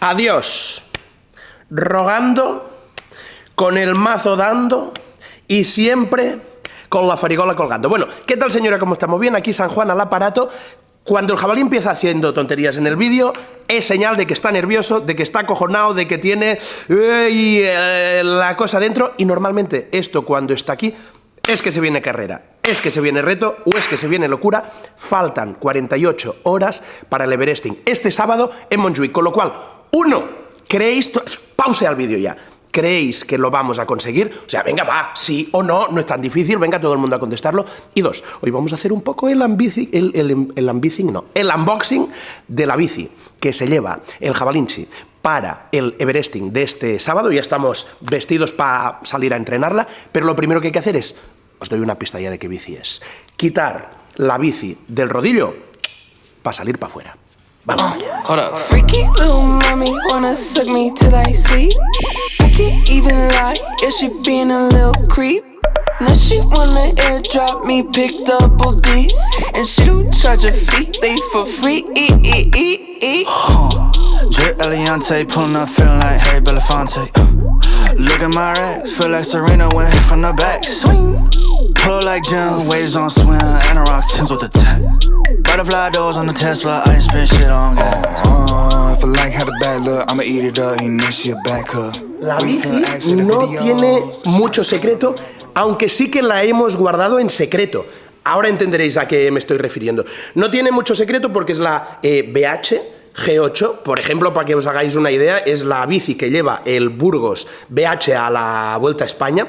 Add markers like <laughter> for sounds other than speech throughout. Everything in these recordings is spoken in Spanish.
Adiós. Rogando, con el mazo dando y siempre con la farigola colgando. Bueno, ¿qué tal señora? ¿Cómo estamos? Bien, aquí San Juan al aparato. Cuando el jabalí empieza haciendo tonterías en el vídeo, es señal de que está nervioso, de que está acojonado, de que tiene eh, la cosa dentro. Y normalmente esto cuando está aquí es que se viene carrera, es que se viene reto o es que se viene locura. Faltan 48 horas para el Everesting este sábado en Montjuic. Con lo cual, uno, creéis... Pause al vídeo ya. ¿Creéis que lo vamos a conseguir? O sea, venga, va, sí o no, no es tan difícil, venga todo el mundo a contestarlo. Y dos, hoy vamos a hacer un poco el, no, el unboxing de la bici que se lleva el jabalinchi para el Everesting de este sábado. Ya estamos vestidos para salir a entrenarla, pero lo primero que hay que hacer es, os doy una pista ya de qué bici es, quitar la bici del rodillo para salir para afuera. Vamos allá. even lie, yeah, she being a little creep. Now she wanna airdrop me, pick double D's. And she don't charge a fee, they for free. E -e -e huh. Drip Eliante, pulling up, feeling like Harry Belafonte. Uh. Look at my racks, feel like Serena went hit from the back. Swing, pull like Jim, waves on swim, and a rock Tims with the tech. Butterfly doors on the Tesla, I ain't spend shit on gas. Uh, if I like how the bad look, I'ma eat it up, ain't this shit back up. La bici no tiene mucho secreto, aunque sí que la hemos guardado en secreto. Ahora entenderéis a qué me estoy refiriendo. No tiene mucho secreto porque es la eh, BH G8, por ejemplo, para que os hagáis una idea, es la bici que lleva el Burgos BH a la Vuelta a España,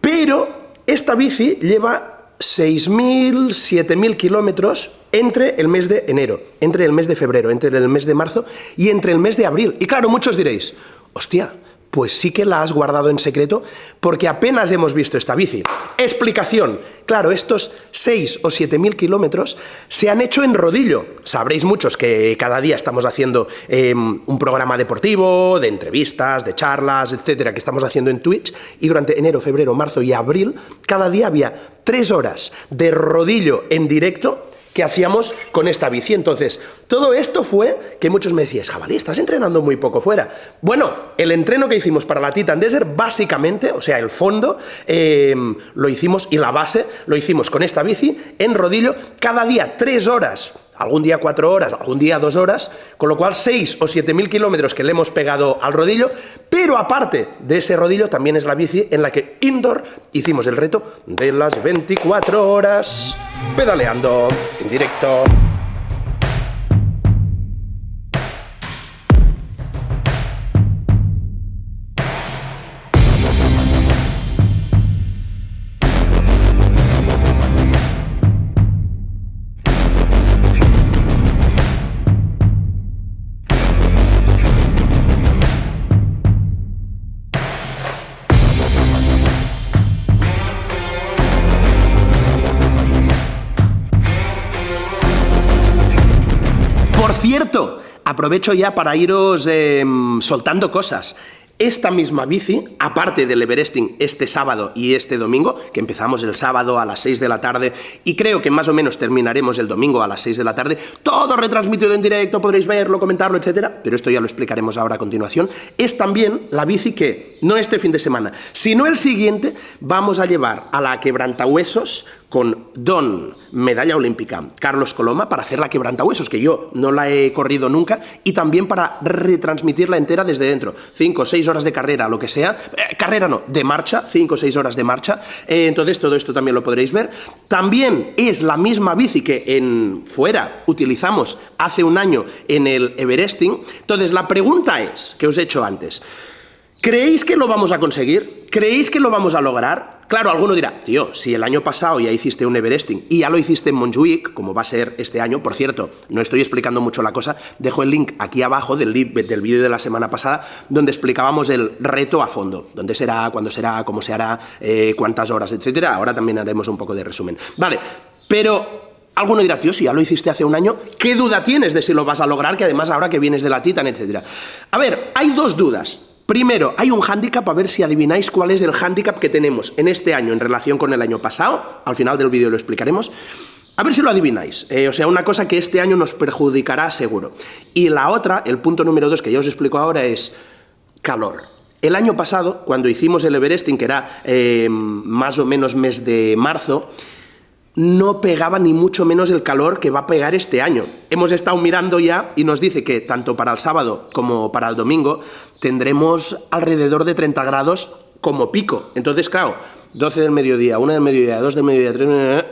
pero esta bici lleva 6.000, 7.000 kilómetros entre el mes de enero, entre el mes de febrero, entre el mes de marzo y entre el mes de abril. Y claro, muchos diréis, hostia, pues sí que la has guardado en secreto porque apenas hemos visto esta bici. Explicación. Claro, estos 6 o 7 mil kilómetros se han hecho en rodillo. Sabréis muchos que cada día estamos haciendo em, un programa deportivo, de entrevistas, de charlas, etcétera, que estamos haciendo en Twitch, y durante enero, febrero, marzo y abril, cada día había tres horas de rodillo en directo que hacíamos con esta bici. Entonces, todo esto fue que muchos me decían, jabalí, estás entrenando muy poco fuera. Bueno, el entreno que hicimos para la Titan Desert, básicamente, o sea, el fondo, em, lo hicimos, y la base, lo hicimos con esta bici, en rodillo, cada día tres horas algún día cuatro horas, algún día dos horas, con lo cual seis o siete mil kilómetros que le hemos pegado al rodillo, pero aparte de ese rodillo también es la bici en la que indoor hicimos el reto de las 24 horas pedaleando en directo. Cierto, aprovecho ya para iros em, soltando cosas. Esta misma bici, aparte del Everesting este sábado y este domingo, que empezamos el sábado a las 6 de la tarde y creo que más o menos terminaremos el domingo a las 6 de la tarde, todo retransmitido en directo, podréis verlo, comentarlo, etcétera, pero esto ya lo explicaremos ahora a continuación, es también la bici que, no este fin de semana, sino el siguiente, vamos a llevar a la quebrantahuesos con Don Medalla Olímpica Carlos Coloma para hacer la quebrantahuesos, que yo no la he corrido nunca, y también para retransmitirla entera desde dentro. Cinco o seis horas de carrera, lo que sea. Eh, carrera no, de marcha, cinco o seis horas de marcha. Eh, entonces todo esto también lo podréis ver. También es la misma bici que en fuera utilizamos hace un año en el Everesting. Entonces la pregunta es, que os he hecho antes, ¿creéis que lo vamos a conseguir? ¿Creéis que lo vamos a lograr? Claro, alguno dirá, tío, si el año pasado ya hiciste un Everesting y ya lo hiciste en Montjuic, como va a ser este año, por cierto, no estoy explicando mucho la cosa, dejo el link aquí abajo del, del vídeo de la semana pasada, donde explicábamos el reto a fondo, dónde será, cuándo será, cómo se hará, eh, cuántas horas, etcétera. Ahora también haremos un poco de resumen. Vale, pero Alguno dirá, tío, si ya lo hiciste hace un año, ¿qué duda tienes de si lo vas a lograr? Que además ahora que vienes de la Titan, etcétera. A ver, hay dos dudas. Primero, hay un hándicap, a ver si adivináis cuál es el hándicap que tenemos en este año en relación con el año pasado, al final del vídeo lo explicaremos. A ver si lo adivináis. Eh, o sea, una cosa que este año nos perjudicará seguro. Y la otra, el punto número dos que ya os explico ahora, es calor. El año pasado, cuando hicimos el Everesting, que era eh, más o menos mes de marzo, no pegaba ni mucho menos el calor que va a pegar este año. Hemos estado mirando ya y nos dice que tanto para el sábado como para el domingo tendremos alrededor de 30 grados como pico. Entonces, claro, 12 del mediodía, 1 del mediodía, 2 del mediodía, 3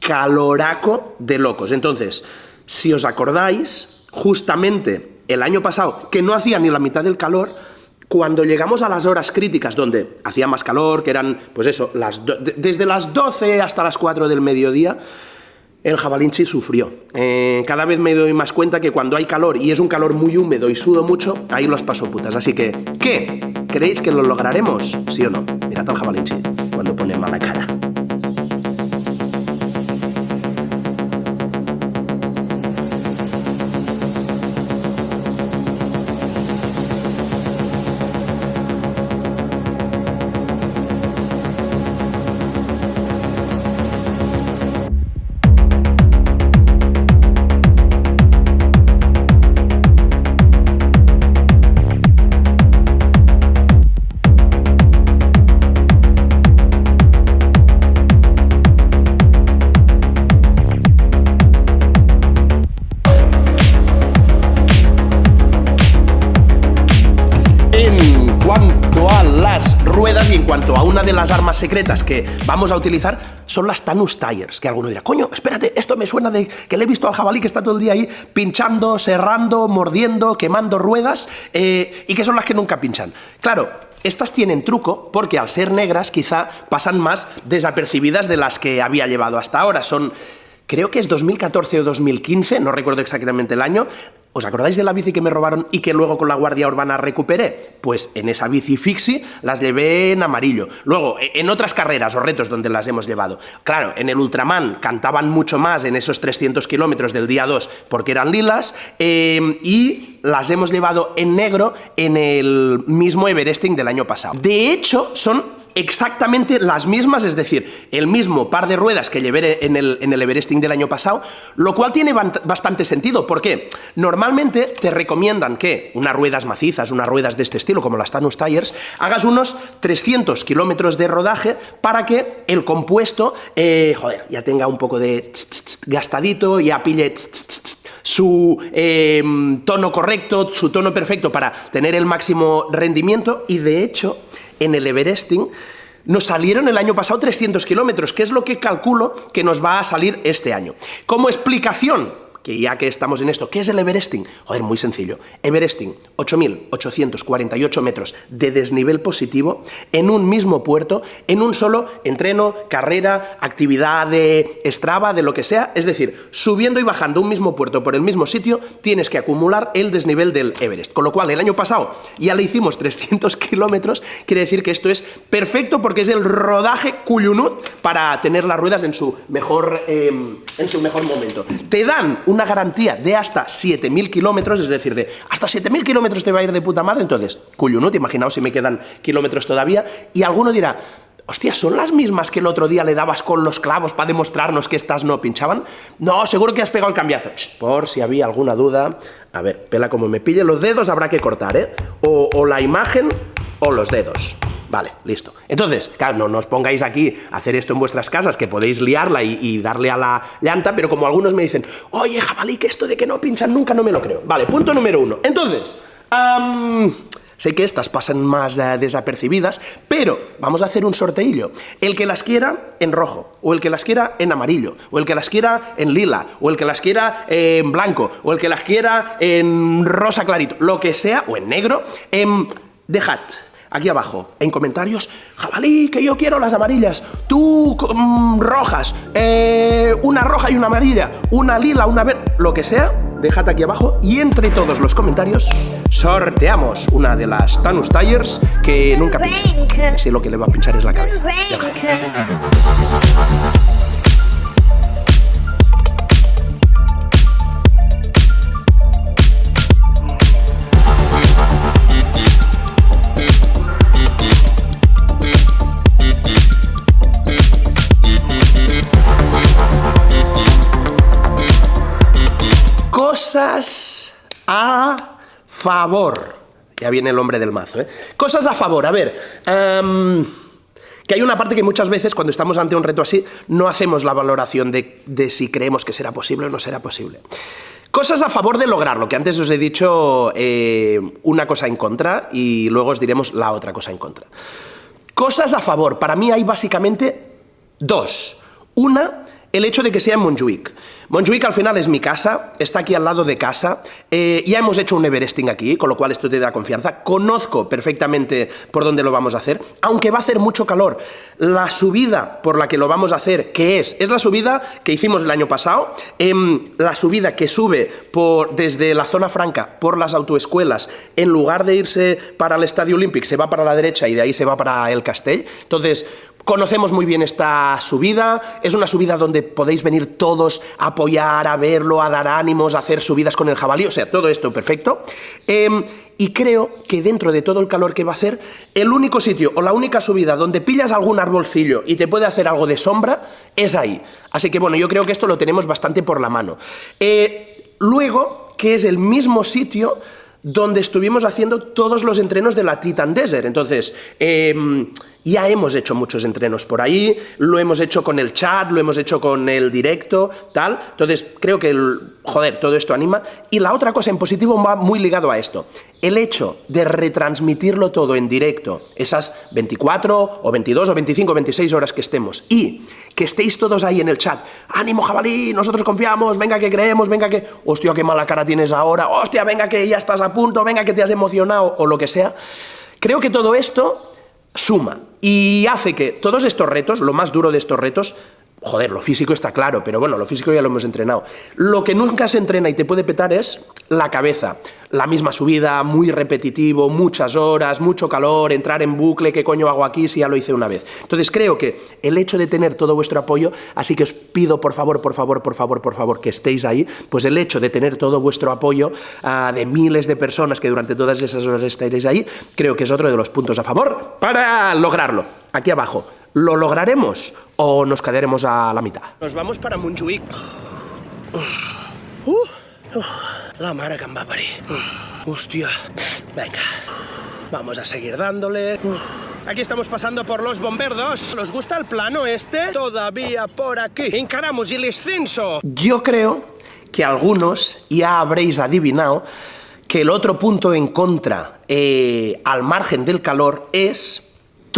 caloraco de locos. Entonces, si os acordáis, justamente el año pasado, que no hacía ni la mitad del calor, cuando llegamos a las horas críticas donde hacía más calor, que eran, pues eso, las desde las 12 hasta las 4 del mediodía, el jabalinchi sufrió. Eh, cada vez me doy más cuenta que cuando hay calor y es un calor muy húmedo y sudo mucho, ahí los paso putas. Así que, ¿qué? ¿Creéis que lo lograremos? ¿Sí o no? Mirad al jabalinchi cuando pone mala cara. De las armas secretas que vamos a utilizar son las Tanus Tires, que alguno dirá, coño, espérate, esto me suena de que le he visto al jabalí que está todo el día ahí pinchando, serrando, mordiendo, quemando ruedas, eh, y que son las que nunca pinchan. Claro, estas tienen truco porque al ser negras quizá pasan más desapercibidas de las que había llevado hasta ahora. Son creo que es 2014 o 2015, no recuerdo exactamente el año, ¿Os acordáis de la bici que me robaron y que luego con la Guardia Urbana recuperé? Pues en esa bici fixie las llevé en amarillo. Luego, e, en otras carreras o retos donde las hemos llevado. Claro, en el Ultraman cantaban mucho más en esos 300 kilómetros del día 2 porque eran lilas em, y las hemos llevado en negro en el mismo Everesting del año pasado. De hecho, son exactamente las mismas, es decir, el mismo par de ruedas que llevé en el, en el Everesting del año pasado, lo cual tiene bastante sentido. ¿Por qué? Normalmente te recomiendan que unas ruedas macizas, unas ruedas de este estilo, como las Tanus Tires, hagas unos 300 kilómetros de rodaje para que el compuesto, eh, joder, ya tenga un poco de gastadito, ya pille su em, tono correcto, su tono perfecto para tener el máximo rendimiento y de hecho en el Everesting, nos salieron el año pasado 300 kilómetros, que es lo que calculo que nos va a salir este año. Como explicación, que ya que estamos en esto, ¿qué es el Everesting? Joder, muy sencillo. Everesting, 8.848 metros de desnivel positivo en un mismo puerto, en un solo entreno, carrera, actividad de Strava, de lo que sea. Es decir, subiendo y bajando un mismo puerto por el mismo sitio, tienes que acumular el desnivel del Everest. Con lo cual, el año pasado ya le hicimos 300 <laughs> kilómetros, quiere decir que esto es perfecto porque es el rodaje cuyunut para tener las ruedas en su mejor, em, en su mejor momento. Te dan un una garantía de hasta 7.000 kilómetros, es decir, de hasta 7.000 kilómetros te va a ir de puta madre, entonces, te imaginaos si me quedan kilómetros todavía, y alguno dirá, hostia, ¿son las mismas que el otro día le dabas con los clavos para demostrarnos que estas no pinchaban? No, seguro que has pegado el cambiazo. por si había alguna duda. A ver, pela como me pille los dedos, habrá que cortar, ¿eh? o la imagen o los dedos. Vale, listo. Entonces, claro, no, os pongáis aquí a hacer esto en vuestras casas, que podéis liarla y, darle a la llanta, pero como algunos me dicen, oye, jabalí, que esto de que no pinchan nunca no me lo creo. Vale, punto número uno. Entonces, sé que estas pasan más eh, desapercibidas, pero vamos a hacer un sorteillo. El que las quiera en rojo, o el que las quiera en amarillo, o el que las quiera en lila, o el que las quiera en blanco, o el que las quiera en rosa clarito, lo que sea, o en negro, em, dejad aquí abajo, en comentarios, jabalí, que yo quiero las amarillas, tú mm, rojas, eh, una roja y una amarilla, una lila, una verde, lo que sea, dejad aquí abajo y entre todos los comentarios sorteamos una de las Tanus Tires que nunca pincha. Lo que le va a pinchar es la cabeza. Favor. Ya viene el hombre del mazo, ¿eh? Cosas a favor, a ver. em, que hay una parte que muchas veces, cuando estamos ante un reto así, no hacemos la valoración de, de si creemos que será posible o no será posible. Cosas a favor de lograrlo, que antes os he dicho eh, una cosa en contra y luego os diremos la otra cosa en contra. Cosas a favor, para mí hay básicamente dos. Una, el hecho de que sea en Montjuic. Montjuic al final es mi casa, está aquí al lado de casa, eh, ya hemos hecho un Everesting aquí, con lo cual esto te da confianza, conozco perfectamente por dónde lo vamos a hacer, aunque va a hacer mucho calor. La subida por la que lo vamos a hacer, que es? Es la subida que hicimos el año pasado, em, la subida que sube por, desde la zona franca por las autoescuelas, en lugar de irse para el Estadio Olímpic, se va para la derecha y de ahí se va para el Castell. Entonces, Conocemos muy bien esta subida, es una subida donde podéis venir todos a apoyar, a verlo, a dar ánimos, a hacer subidas con el jabalí, o sea, todo esto perfecto. Em, y creo que dentro de todo el calor que va a hacer, el único sitio o la única subida donde pillas algún arbolcillo y te puede hacer algo de sombra es ahí. Así que bueno, yo creo que esto lo tenemos bastante por la mano. Eh, luego, que es el mismo sitio donde estuvimos haciendo todos los entrenos de la Titan Desert. Entonces, em, ya hemos hecho muchos entrenos por ahí, lo hemos hecho con el chat, lo hemos hecho con el directo, tal. Entonces, creo que, el, joder, todo esto anima. Y la otra cosa en positivo va muy ligado a esto. El hecho de retransmitirlo todo en directo, esas 24 o 22 o 25 o 26 horas que estemos, y que estéis todos ahí en el chat, ánimo jabalí, nosotros confiamos, venga que creemos, venga que, hostia, qué mala cara tienes ahora, hostia, venga que ya estás a punto, venga que te has emocionado, o lo que sea. Creo que todo esto suma y hace que todos estos retos, lo más duro de estos retos, joder, lo físico está claro, pero bueno, lo físico ya lo hemos entrenado. Lo que nunca se entrena y te puede petar es la cabeza. La misma subida, muy repetitivo, muchas horas, mucho calor, entrar en bucle, ¿qué coño hago aquí si ya lo hice una vez? Entonces creo que el hecho de tener todo vuestro apoyo, así que os pido por favor, por favor, por favor, por favor, que estéis ahí, pues el hecho de tener todo vuestro apoyo uh, de miles de personas que durante todas esas horas estaréis ahí, creo que es otro de los puntos a favor para lograrlo. Aquí abajo, ¿Lo lograremos o nos quedaremos a la mitad? Nos vamos para Montjuïc. Uh, uh, la mare que em va parir. Uh, hostia. Venga. Vamos a seguir dándole. Aquí estamos pasando por los bomberdos. ¿Os gusta el plano este? Todavía por aquí. Encaramos el ascenso. Yo creo que algunos ya habréis adivinado que el otro punto en contra, eh, al margen del calor, es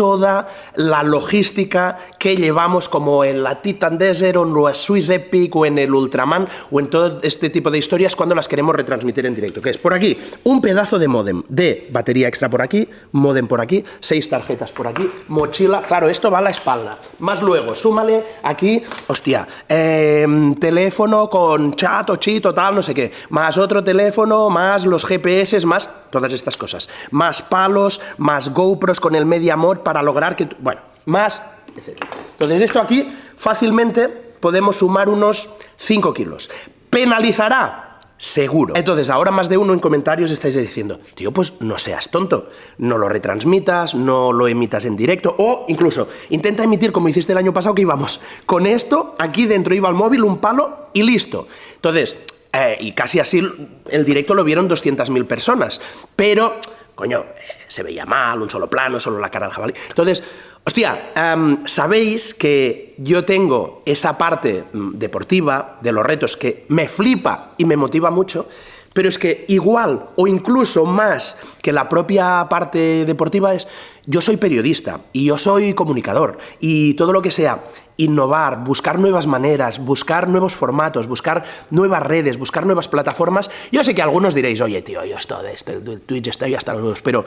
toda la logística que llevamos como en la Titan Desert o en la Swiss Epic o en el Ultraman o en todo este tipo de historias cuando las queremos retransmitir en directo, que es por aquí. Un pedazo de modem de batería extra por aquí, modem por aquí, seis tarjetas por aquí, mochila, claro, esto va a la espalda, más luego, súmale aquí, hostia, eh, teléfono con chat o cheat o tal, no sé qué, más otro teléfono, más los GPS, más todas estas cosas, más palos, más GoPros con el MediaMod para lograr que... Bueno, más, etc. Entonces esto aquí fácilmente podemos sumar unos 5 kilos. ¿Penalizará? Seguro. Entonces, ahora más de uno en comentarios estáis diciendo, tío, pues no seas tonto, no lo retransmitas, no lo emitas en directo, o incluso intenta emitir como hiciste el año pasado que íbamos con esto, aquí dentro iba el móvil, un palo y listo. Entonces, eh, y casi así el directo lo vieron 200.000 personas, pero, coño, se veía mal, un solo plano, solo la cara del jabalí. Entonces, hostia, um, sabéis que yo tengo esa parte mm, deportiva de los retos que me flipa y me motiva mucho, pero es que igual o incluso más que la propia parte deportiva es, yo soy periodista y yo soy comunicador y todo lo que sea innovar, buscar nuevas maneras, buscar nuevos formatos, buscar nuevas redes, buscar nuevas plataformas. Yo sé que algunos diréis, oye tío, yo estoy de este, Twitch estoy hasta los nuevos, pero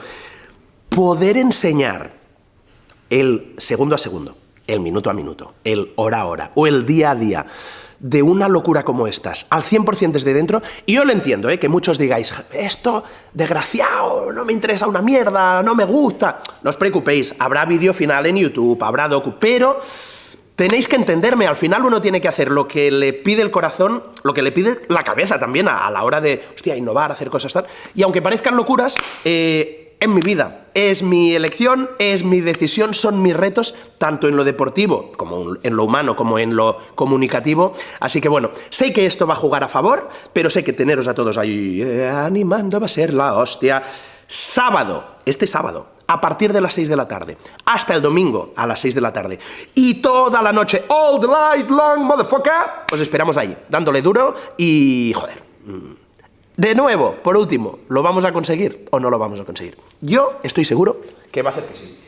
poder enseñar el segundo a segundo, el minuto a minuto, el hora a hora o el día a día, de una locura como estas, al 100% desde dentro, y yo lo entiendo, ¿eh? que muchos digáis, esto, desgraciado, no me interesa una mierda, no me gusta. No os preocupéis, habrá vídeo final en YouTube, habrá docu, pero tenéis que entenderme, al final uno tiene que hacer lo que le pide el corazón, lo que le pide la cabeza también a, la hora de, hostia, innovar, hacer cosas tal, y aunque parezcan locuras, eh, en mi vida. Es mi elección, es mi decisión, son mis retos, tanto en lo deportivo, como en lo humano, como en lo comunicativo. Así que bueno, sé que esto va a jugar a favor, pero sé que teneros a todos ahí eh, animando va a ser la hostia. Sábado, este sábado, a partir de las 6 de la tarde, hasta el domingo a las 6 de la tarde, y toda la noche, all the night long, motherfucker, os esperamos ahí, dándole duro y, joder, mm, de nuevo, por último, ¿lo vamos a conseguir o no lo vamos a conseguir? Yo estoy seguro que va a ser que sí.